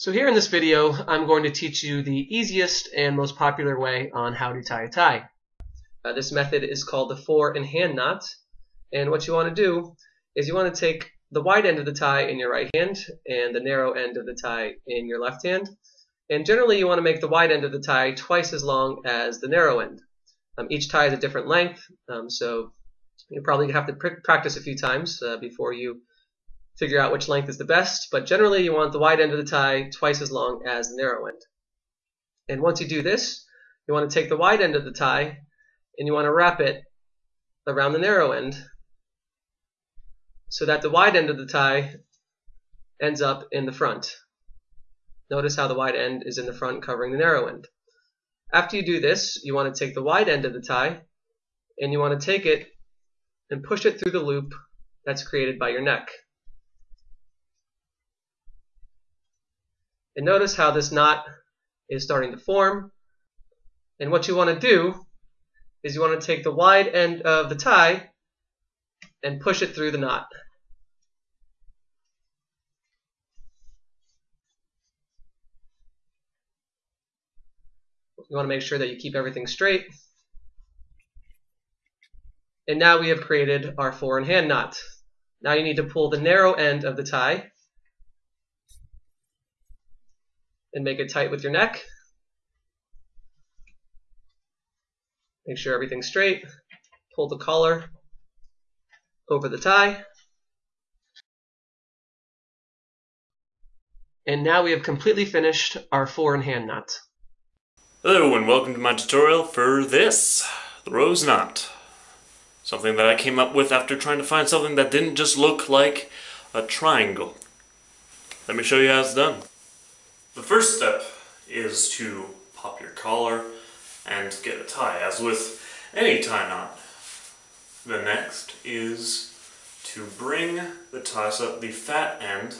So here in this video, I'm going to teach you the easiest and most popular way on how to tie a tie. Uh, this method is called the four in hand knot. And what you want to do is you want to take the wide end of the tie in your right hand and the narrow end of the tie in your left hand. And generally you want to make the wide end of the tie twice as long as the narrow end. Um, each tie is a different length, um, so you probably have to pr practice a few times uh, before you figure out which length is the best, but generally you want the wide end of the tie twice as long as the narrow end. And once you do this, you want to take the wide end of the tie and you want to wrap it around the narrow end so that the wide end of the tie ends up in the front. Notice how the wide end is in the front covering the narrow end. After you do this, you want to take the wide end of the tie and you want to take it and push it through the loop that's created by your neck. And notice how this knot is starting to form. And what you want to do is you want to take the wide end of the tie and push it through the knot. You want to make sure that you keep everything straight. And now we have created our four in hand knot. Now you need to pull the narrow end of the tie and make it tight with your neck. Make sure everything's straight. Pull the collar over the tie. And now we have completely finished our four in hand knot. Hello and welcome to my tutorial for this, the rose knot. Something that I came up with after trying to find something that didn't just look like a triangle. Let me show you how it's done. The first step is to pop your collar and get a tie, as with any tie knot. The next is to bring the tie so that the fat end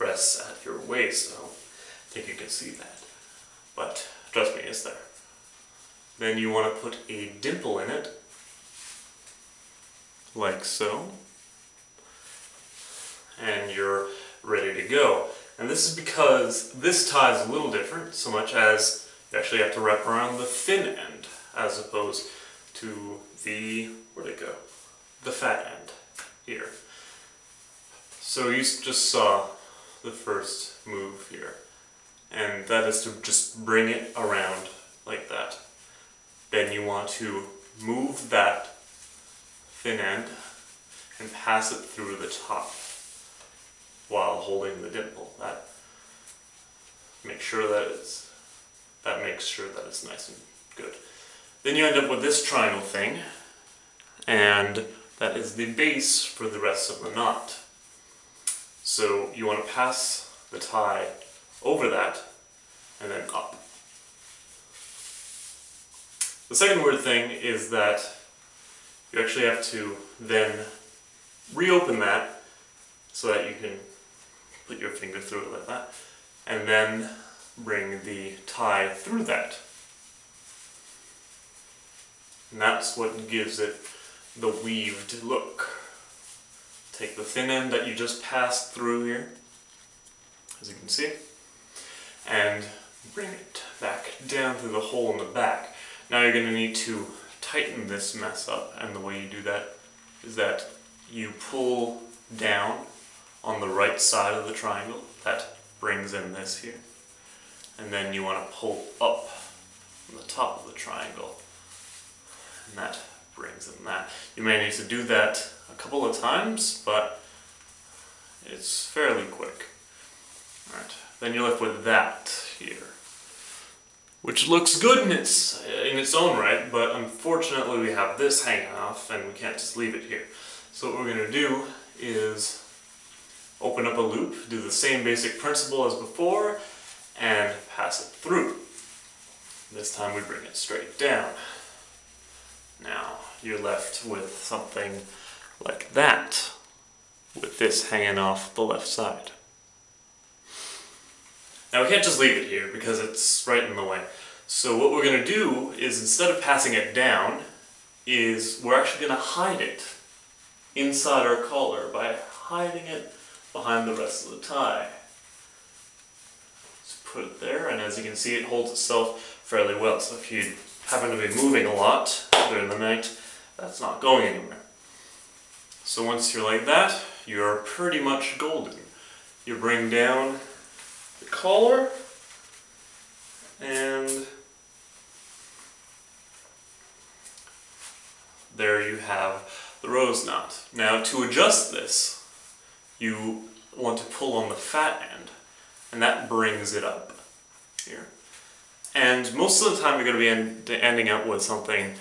rests at your waist. So I think you can see that. But trust me, it's there. Then you want to put a dimple in it, like so. And you're ready to go. And this is because this tie is a little different, so much as you actually have to wrap around the thin end, as opposed to the, where'd it go? The fat end, here. So you just saw the first move here, and that is to just bring it around like that. Then you want to move that thin end and pass it through the top while holding the dimple. That make sure that it's that makes sure that it's nice and good. Then you end up with this triangle thing, and that is the base for the rest of the knot. So you want to pass the tie over that and then up. The second weird thing is that you actually have to then reopen that so that you can put your finger through it like that, and then bring the tie through that. And that's what gives it the weaved look. Take the thin end that you just passed through here, as you can see, and bring it back down through the hole in the back. Now you're going to need to tighten this mess up, and the way you do that is that you pull down on the right side of the triangle. That brings in this here. And then you want to pull up on the top of the triangle. And that brings in that. You may need to do that a couple of times, but it's fairly quick. Alright, then you're left with that here. Which looks good in its, in its own right, but unfortunately we have this hanging off and we can't just leave it here. So what we're going to do is open up a loop, do the same basic principle as before, and pass it through. This time we bring it straight down. Now you're left with something like that, with this hanging off the left side. Now we can't just leave it here because it's right in the way. So what we're going to do is instead of passing it down, is we're actually going to hide it inside our collar by hiding it behind the rest of the tie. put it there, and as you can see, it holds itself fairly well. So if you happen to be moving a lot during the night, that's not going anywhere. So once you're like that, you're pretty much golden. You bring down the collar, and there you have the rose knot. Now to adjust this, you want to pull on the fat end, and that brings it up here. And most of the time you're going to be end ending up with something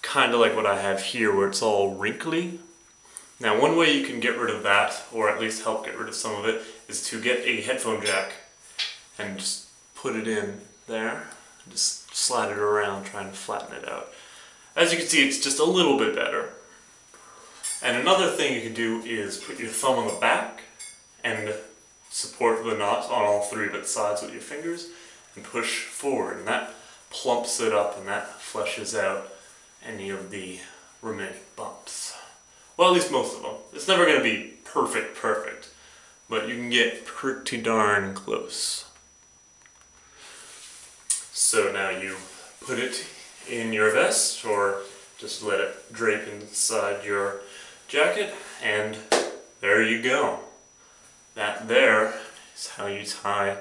kind of like what I have here, where it's all wrinkly. Now one way you can get rid of that, or at least help get rid of some of it, is to get a headphone jack and just put it in there. Just slide it around, trying to flatten it out. As you can see, it's just a little bit better. And another thing you can do is put your thumb on the back and support the knot on all three its sides with your fingers and push forward. And that plumps it up and that fleshes out any of the remaining bumps. Well, at least most of them. It's never going to be perfect, perfect, but you can get pretty darn close. So now you put it in your vest or just let it drape inside your jacket and there you go. That there is how you tie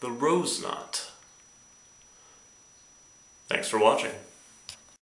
the rose knot. Thanks for watching.